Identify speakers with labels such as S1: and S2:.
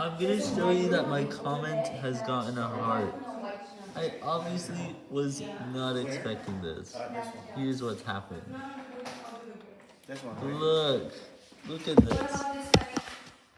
S1: I'm gonna show you that my comment has gotten a heart. I obviously was not expecting this. Here's what's happened. Look. Look at this.